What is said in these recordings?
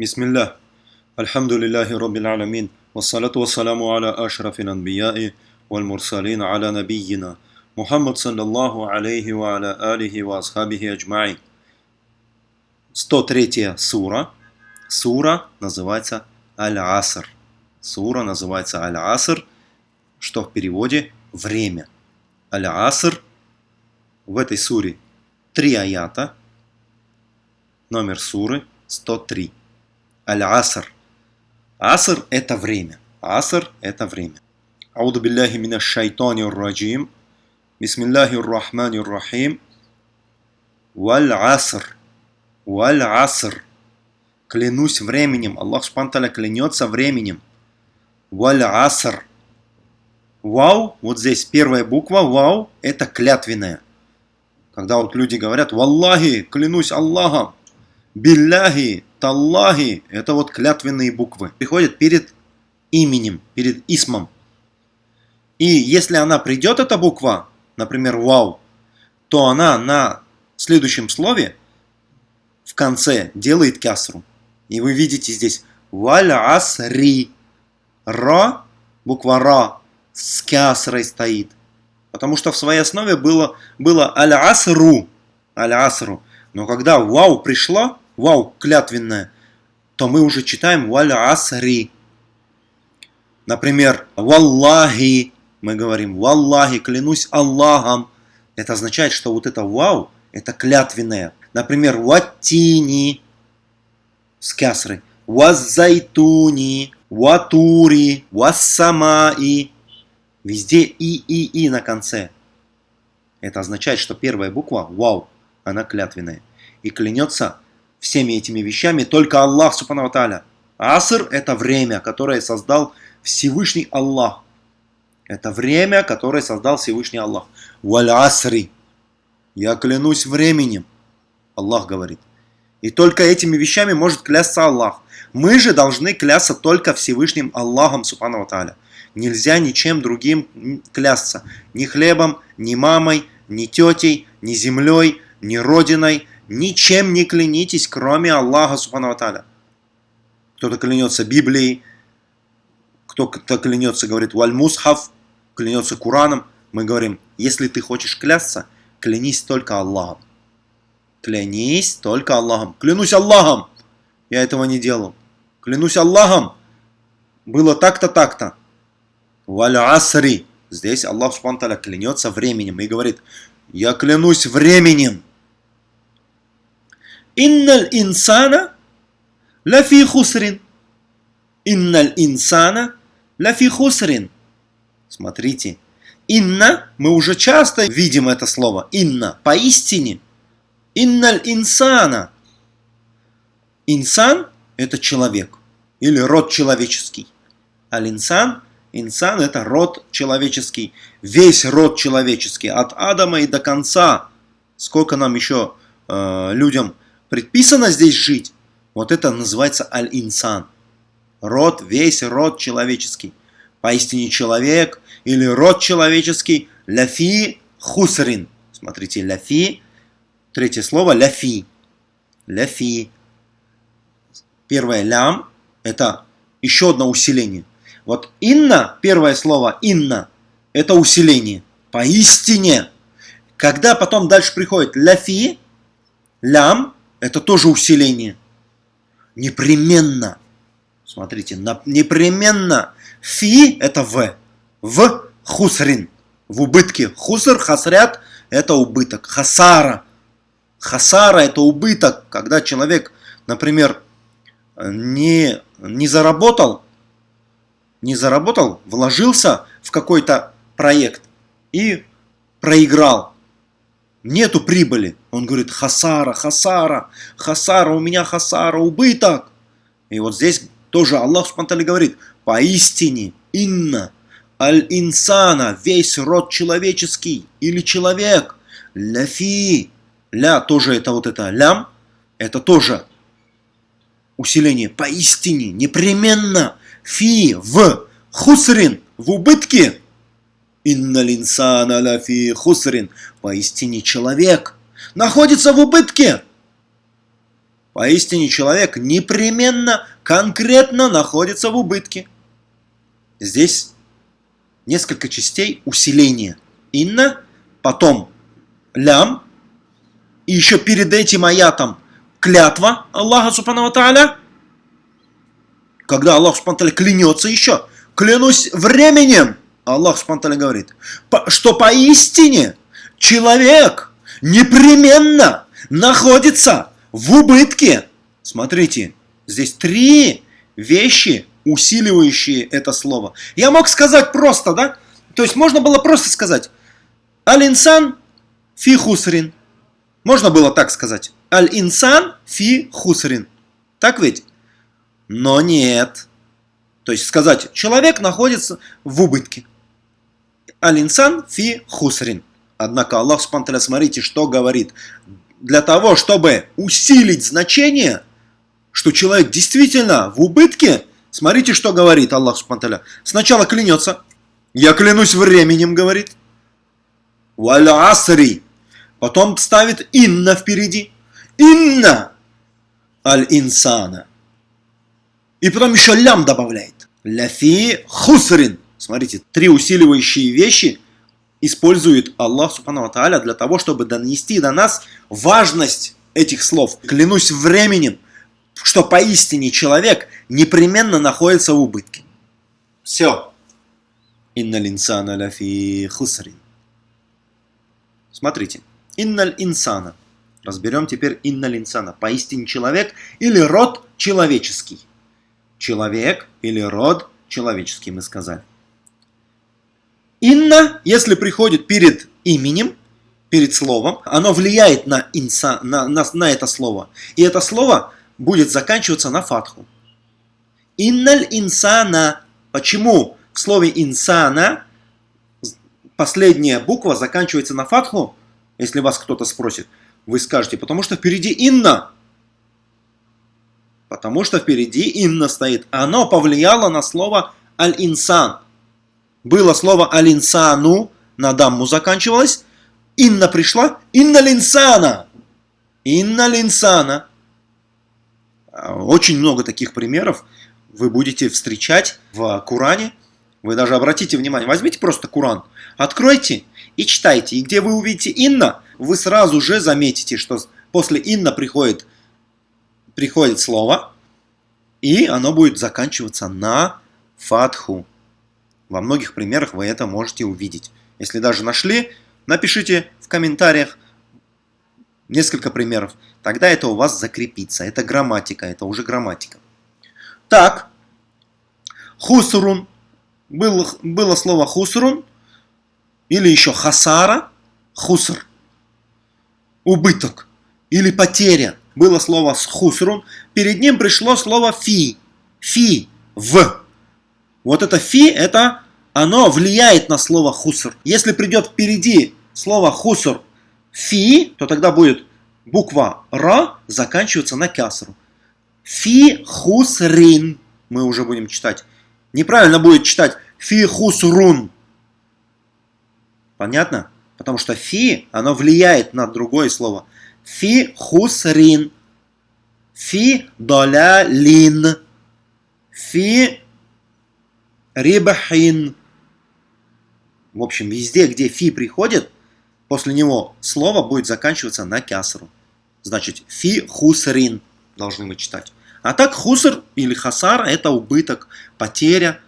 بسم الله الحمد لله رب العالمين والصلاة والسلام على أشرف الأنبياء والمرسلين على نبينا محمد صلى الله عليه وعلى آله وأصحابه أجمعين 103 сура. Сура называется Аль-Аср. Сура называется Аль-Аср, что в переводе «время». Аль-Аср. В этой суре три аята. Номер суры 103. العصر. عصر – это время. عصر – это время. أعوذ بالله من الشيطان الرجيم. بسم الله الرحمن الرحيم. والعصر. والعصر. Клянусь временем. Аллах Субтитры клянется временем. Валь-Аср. Вау, вот здесь первая буква, вау, это клятвенная. Когда вот люди говорят, Валлахи, клянусь Аллахом, Билляхи, Таллахи, это вот клятвенные буквы. Приходят перед именем, перед исмом. И если она придет, эта буква, например, вау, то она на следующем слове в конце делает кясру. И вы видите здесь валь асри. Ра, буква ра с кясрой стоит. Потому что в своей основе было, было аль-асру. Аль-асру. Но когда вау пришло, вау клятвенное, то мы уже читаем валь-асри. Например, валлахи. Мы говорим валлахи, клянусь Аллахом. Это означает, что вот это вау, это клятвенное. Например, ваттини с кясрой. Ваззайтуни, ватури, вассамаи. Везде и, и, и на конце. Это означает, что первая буква, вау, она клятвенная. И клянется всеми этими вещами только Аллах, Субхану Тааля. Аср – это время, которое создал Всевышний Аллах. Это время, которое создал Всевышний Аллах. Валь асри. Я клянусь временем. Аллах говорит. И только этими вещами может клясться Аллах. Мы же должны клясться только Всевышним Аллахом, Субхану Тааля. Нельзя ничем другим клясться. Ни хлебом, ни мамой, ни тетей, ни землей, ни родиной. Ничем не клянитесь, кроме Аллаха Субхану Тааля. Кто-то клянется Библией, кто-то клянется, говорит, валь-мусхав, клянется Кураном. Мы говорим, если ты хочешь клясться, клянись только Аллахом. Клянись только Аллахом. Клянусь Аллахом! Я этого не делал. Клянусь Аллахом! Было так-то, так-то. Валь асри. Здесь Аллах Субхану клянется временем и говорит, я клянусь временем. Инналь инсана лафи хусрин. Инналь инсана лафи хусрин. Смотрите. Инна, мы уже часто видим это слово. Инна, поистине. Инналь инсана. Инсан – это человек или род человеческий. Аль-инсан – Инсан – это род человеческий, весь род человеческий, от Адама и до конца. Сколько нам еще э, людям предписано здесь жить, вот это называется аль-инсан. Род, весь род человеческий. Поистине человек или род человеческий ляфи хусрин. Смотрите, ляфи, третье слово ляфи. Ляфи. Первое лям – это еще одно усиление. Вот инна, первое слово инна, это усиление. Поистине. Когда потом дальше приходит ляфи, лям, это тоже усиление. Непременно. Смотрите, непременно. Фи – это в. В – хусрин. В убытке. Хуср, хасрят – это убыток. Хасара. Хасара – это убыток. Когда человек, например, не, не заработал, не заработал, вложился в какой-то проект и проиграл. Нету прибыли. Он говорит, хасара, хасара, хасара, у меня хасара, убыток. И вот здесь тоже Аллах Субтитры говорит, поистине, инна, аль-инсана, весь род человеческий или человек, ляфи, ля, тоже это вот это лям, это тоже усиление, поистине, непременно, фи в хусрин в убытке. Инна линсана ла фи хусрин. Поистине человек находится в убытке. Поистине человек непременно, конкретно находится в убытке. Здесь несколько частей усиления. Инна, потом лям, и еще перед этим аятом клятва Аллаха Субхану Тааля, когда Аллах Субхану клянется еще, клянусь временем, Аллах Субхану говорит, что поистине человек непременно находится в убытке. Смотрите, здесь три вещи, усиливающие это слово. Я мог сказать просто, да? То есть можно было просто сказать Аль-инсан фи хусрин. Можно было так сказать. Аль-инсан фи хусрин. Так ведь? Но нет. То есть сказать, человек находится в убытке. Аль-инсан фи хусрин. Однако Аллах, смотрите, что говорит для того, чтобы усилить значение, что человек действительно в убытке, смотрите, что говорит Аллах Субтитры. Сначала клянется, я клянусь временем, говорит. Валя асри. Потом ставит инна впереди. Инна аль-инсана. И потом еще лям добавляет. Ляфи хусрин. Смотрите, три усиливающие вещи – использует Аллах Субхану Тааля для того, чтобы донести до нас важность этих слов. Клянусь временем, что поистине человек непременно находится в убытке. Все. Инналь инсана ляфи хусрин. Смотрите. Инналь инсана. Разберем теперь инналь инсана. Поистине человек или род человеческий. Человек или род человеческий, мы сказали. Инна, если приходит перед именем, перед словом, оно влияет на, инса, на, на, на это слово. И это слово будет заканчиваться на фатху. Инналь инсана. Почему в слове инсана последняя буква заканчивается на фатху? Если вас кто-то спросит, вы скажете, потому что впереди инна. Потому что впереди инна стоит. Оно повлияло на слово аль-инсан было слово алинсану, на дамму заканчивалось, инна пришла, инна линсана, инна линсана. Очень много таких примеров вы будете встречать в Куране. Вы даже обратите внимание, возьмите просто Куран, откройте и читайте. И где вы увидите инна, вы сразу же заметите, что после инна приходит, приходит слово, и оно будет заканчиваться на фатху. Во многих примерах вы это можете увидеть. Если даже нашли, напишите в комментариях несколько примеров. Тогда это у вас закрепится. Это грамматика, это уже грамматика. Так, хусрун. Было, было слово хусрун, или еще хасара, хуср, убыток, или потеря. Было слово хусрун, перед ним пришло слово фи, фи, в. Вот это фи, это оно влияет на слово хуср. Если придет впереди слово хуср фи, то тогда будет буква ра заканчиваться на кясру. Фи хусрин. Мы уже будем читать. Неправильно будет читать фи хусрун. Понятно? Потому что фи, оно влияет на другое слово. Фи хусрин. Фи доля лин. Фи рибахин. В общем, везде, где фи приходит, после него слово будет заканчиваться на кясру. Значит, фи хусрин должны мы читать. А так хуср или хасара это убыток, потеря.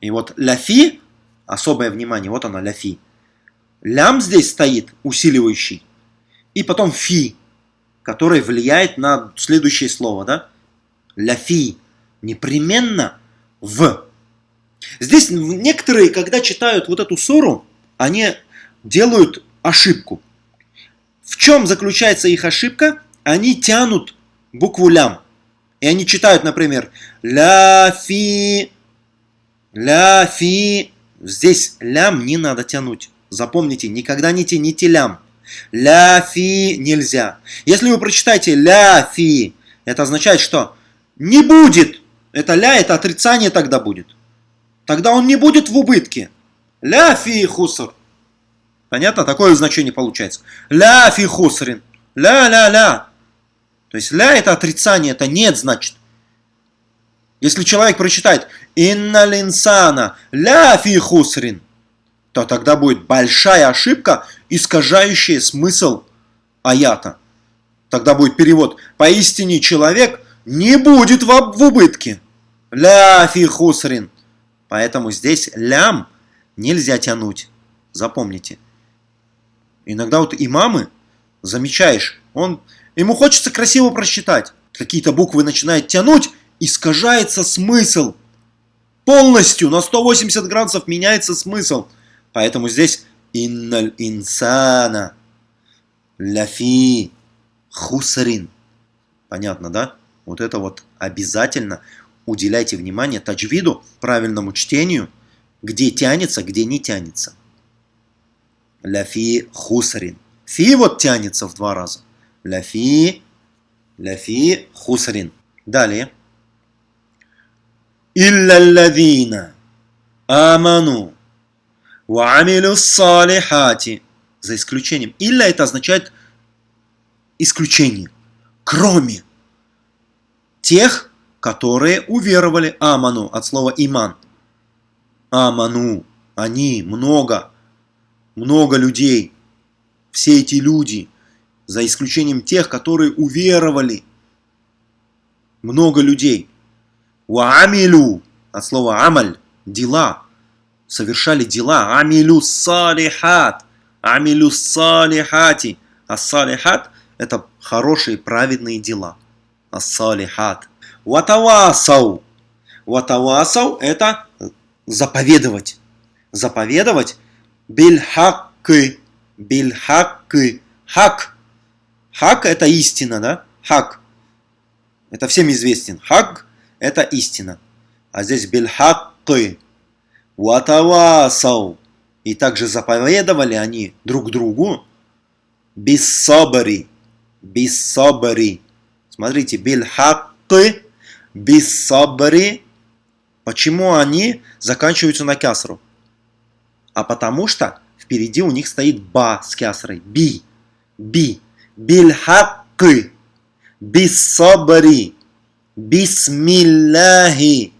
И вот ляфи, особое внимание, вот оно ляфи. Лям здесь стоит, усиливающий. И потом фи, который влияет на следующее слово, да? Ляфи. Непременно в Здесь некоторые, когда читают вот эту ссору, они делают ошибку. В чем заключается их ошибка? Они тянут букву лям. И они читают, например, ля-фи, ля-фи. Здесь лям не надо тянуть. Запомните, никогда не тяните лям. Ля-фи нельзя. Если вы прочитаете ля-фи, это означает, что не будет. Это ля, это отрицание тогда будет. Тогда он не будет в убытке. Ля фи хуср. Понятно? Такое значение получается. Ля фи хусрин. Ля-ля-ля. То есть ля это отрицание, это нет, значит. Если человек прочитает «Инна линсана ля фи хусрин», то тогда будет большая ошибка, искажающая смысл аята. Тогда будет перевод «Поистине человек не будет в, убытке». Ля фи хусрин. Поэтому здесь лям нельзя тянуть. Запомните. Иногда вот имамы, замечаешь, он, ему хочется красиво прочитать. Какие-то буквы начинает тянуть, искажается смысл. Полностью на 180 градусов меняется смысл. Поэтому здесь инналь инсана ляфи хусарин. Понятно, да? Вот это вот обязательно уделяйте внимание таджвиду, правильному чтению, где тянется, где не тянется. Ляфи хусарин. Фи вот тянется в два раза. Ляфи, ляфи хусарин. Далее. Илля аману ва амилю салихати. За исключением. Илля это означает исключение. Кроме тех, которые уверовали аману от слова иман. Аману, они, много, много людей, все эти люди, за исключением тех, которые уверовали, много людей. Уамилю, от слова амаль, дела, совершали дела. Амилю салихат, амилю салихати. А салихат – это хорошие, праведные дела. А салихат. Ватавасау. Ватавасау – это заповедовать. Заповедовать бильхаккы. Бильхаккы. Хак. Хак – это истина, да? Хак. Это всем известен. Хак – это истина. А здесь бильхаккы. Ватавасау. И также заповедовали они друг другу бисабари. Бисабари. Смотрите, бильхаккы, бисабари. Почему они заканчиваются на кясру? А потому что впереди у них стоит ба с кясрой. Би. Би. Бильхаккы. Бисабари. Бисмилляхи.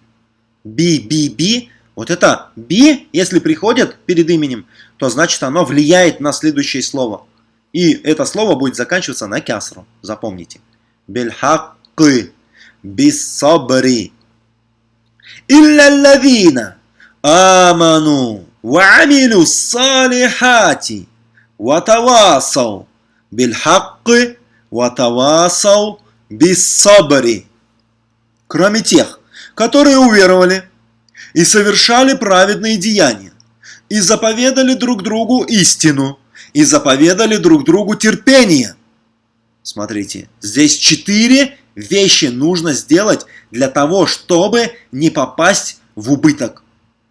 Би, би, би. Вот это би, если приходит перед именем, то значит оно влияет на следующее слово. И это слово будет заканчиваться на кясру. Запомните. Бильхаккы бисабри. Илля лавина аману ва амилю салихати ва тавасау биль бисабри. Кроме тех, которые уверовали и совершали праведные деяния, и заповедали друг другу истину, и заповедали друг другу терпение. Смотрите, здесь четыре вещи нужно сделать для того, чтобы не попасть в убыток.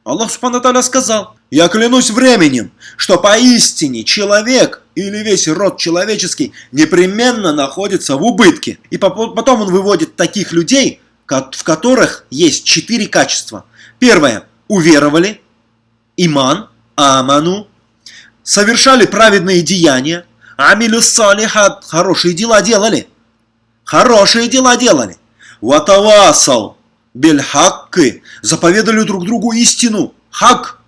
Аллах Субхану сказал, «Я клянусь временем, что поистине человек или весь род человеческий непременно находится в убытке». И потом он выводит таких людей, в которых есть четыре качества. Первое – уверовали, иман, аману, совершали праведные деяния, амилю салихат, хорошие дела делали – хорошие дела делали. Ватавасал бельхакки, заповедали друг другу истину, хак.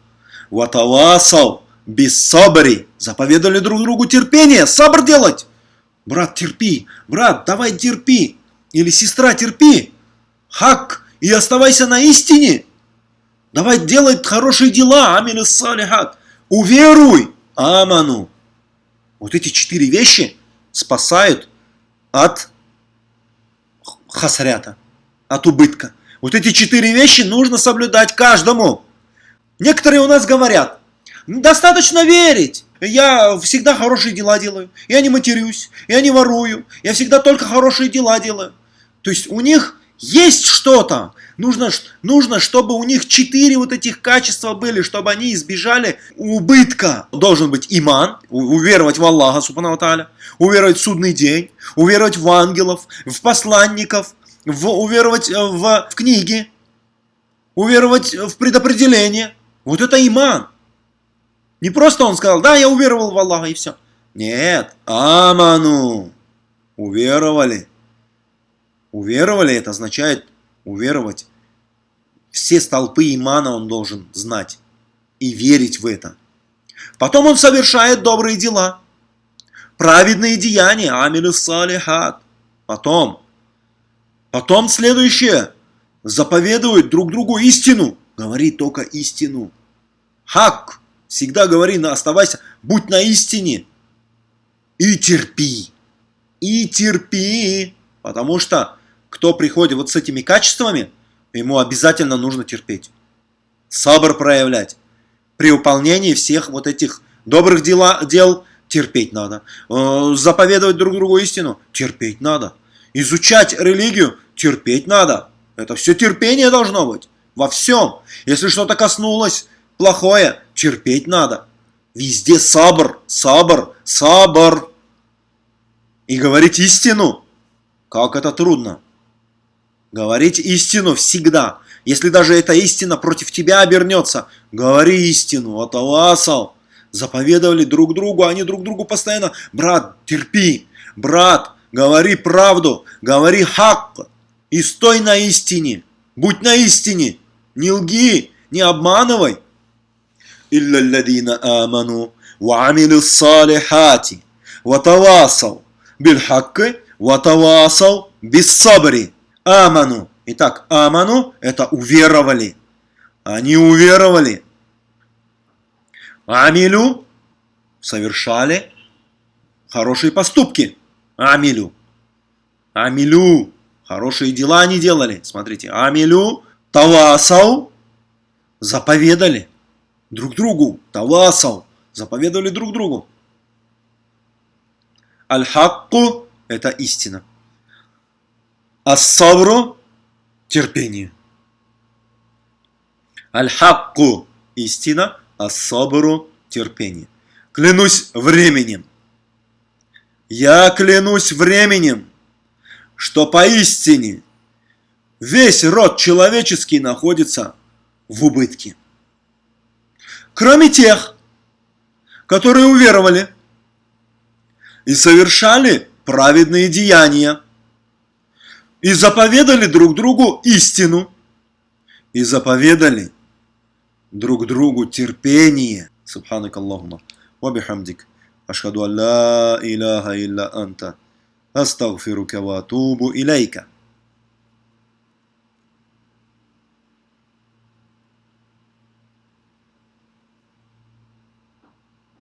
Ватавасал бессабри, заповедали друг другу терпение, сабр делать. Брат, терпи, брат, давай терпи. Или сестра, терпи. Хак, и оставайся на истине. Давай делай хорошие дела, амилю салихат. Уверуй, аману. Вот эти четыре вещи спасают от хасрята, от убытка. Вот эти четыре вещи нужно соблюдать каждому. Некоторые у нас говорят, достаточно верить. Я всегда хорошие дела делаю. Я не матерюсь, я не ворую. Я всегда только хорошие дела делаю. То есть у них есть что-то. Нужно, нужно, чтобы у них четыре вот этих качества были, чтобы они избежали убытка. Должен быть иман, уверовать в Аллаха, субхану тааля, уверовать в судный день, уверовать в ангелов, в посланников, в, уверовать э, в, в книги, уверовать в предопределение. Вот это иман. Не просто он сказал, да, я уверовал в Аллаха и все. Нет, аману, уверовали. Уверовали, это означает уверовать. Все столпы имана он должен знать и верить в это. Потом он совершает добрые дела, праведные деяния, амилю салихат. Потом, потом следующее, заповедует друг другу истину, говори только истину. Хак, всегда говори, оставайся, будь на истине. И терпи, и терпи, потому что кто приходит вот с этими качествами, ему обязательно нужно терпеть. Сабр проявлять. При выполнении всех вот этих добрых дела, дел терпеть надо. Э, заповедовать друг другу истину терпеть надо. Изучать религию терпеть надо. Это все терпение должно быть. Во всем. Если что-то коснулось плохое, терпеть надо. Везде сабр, сабр, сабр. И говорить истину. Как это трудно. Говорить истину всегда. Если даже эта истина против тебя обернется, говори истину, вот Заповедовали друг другу, они друг другу постоянно, брат, терпи, брат, говори правду, говори хак, и стой на истине, будь на истине, не лги, не обманывай. Илля ладина аману, ва амилю салихати, ватавасал бильхакки, ва тавасал. Аману. Итак, аману – это уверовали. Они уверовали. Амилю – совершали хорошие поступки. Амилю. Амилю – хорошие дела они делали. Смотрите, амилю – тавасау – заповедали друг другу. Тавасау – заповедовали друг другу. Аль-хакку – это истина. Ас-сабру – терпение. Аль-хакку – истина, ас-сабру – терпение. Клянусь временем. Я клянусь временем, что поистине весь род человеческий находится в убытке. Кроме тех, которые уверовали и совершали праведные деяния и заповедали друг другу истину, и заповедали друг другу терпение. Субханак Аллахума. Вабихамдик. Ашхаду алла илляха илля анта. Астагфирука ва илейка.